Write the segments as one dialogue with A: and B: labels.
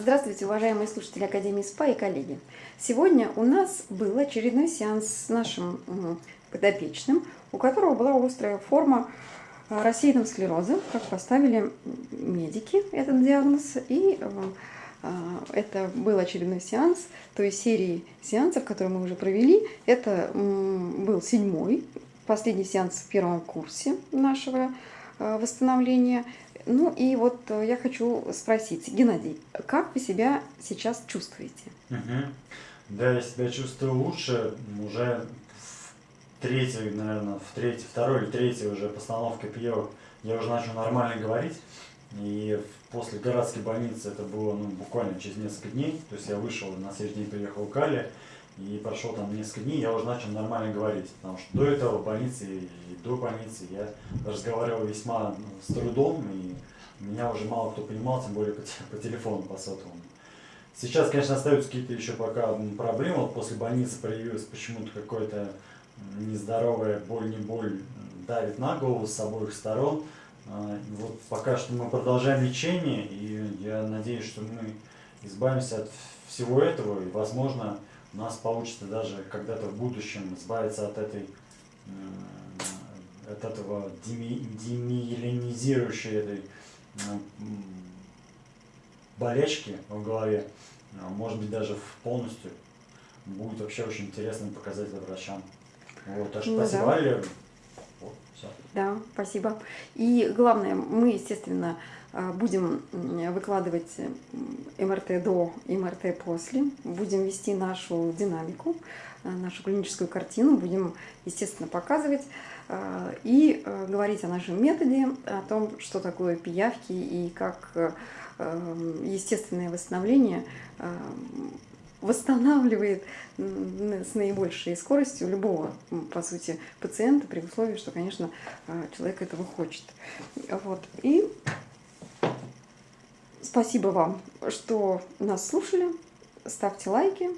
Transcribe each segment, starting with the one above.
A: Здравствуйте, уважаемые слушатели Академии СПА и коллеги. Сегодня у нас был очередной сеанс с нашим подопечным, у которого была острая форма э, рассеянного склероза, как поставили медики этот диагноз. И э, э, это был очередной сеанс той серии сеансов, которые мы уже провели. Это был седьмой, последний сеанс в первом курсе нашего восстановления. Ну и вот э, я хочу спросить, Геннадий, как вы себя сейчас чувствуете?
B: Угу. Да, я себя чувствую лучше. Уже в третьей, наверное, в третьей, второй или третьей уже постановка пьевок я уже начал нормально говорить. И после городской больницы это было ну, буквально через несколько дней. То есть я вышел, на следующий день приехал в Кали, и прошло там несколько дней, я уже начал нормально говорить. Потому что до этого в больнице и до больницы я разговаривал весьма ну, с трудом, и меня уже мало кто понимал, тем более по, по телефону, по сотовому. Сейчас, конечно, остаются какие-то еще пока проблемы. Вот после больницы проявилась почему-то какая-то нездоровая боль, не боль, давит на голову с обоих сторон. А, вот пока что мы продолжаем лечение, и я надеюсь, что мы избавимся от всего этого, и, возможно, у нас получится даже когда-то в будущем избавиться от этой от этого деми, демиелинизирующей этой болячки в голове, а, может быть даже полностью, будет вообще очень интересно показать это врачам. Вот, так что ну, спасибо, да.
A: Вот, все. Да, спасибо. И главное, мы, естественно, а, будем выкладывать МРТ до, МРТ после, будем вести нашу динамику, а, нашу клиническую картину, будем, естественно, показывать а, и говорить о нашем методе, о том, что такое пиявки и как естественное восстановление восстанавливает с наибольшей скоростью любого, по сути, пациента, при условии, что, конечно, человек этого хочет. Вот. И Спасибо вам, что нас слушали. Ставьте лайки,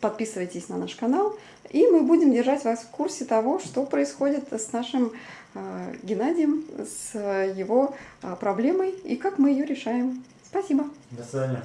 A: подписывайтесь на наш канал, и мы будем держать вас в курсе того, что происходит с нашим э, Геннадием, с его э, проблемой и как мы ее решаем. Спасибо.
B: До свидания.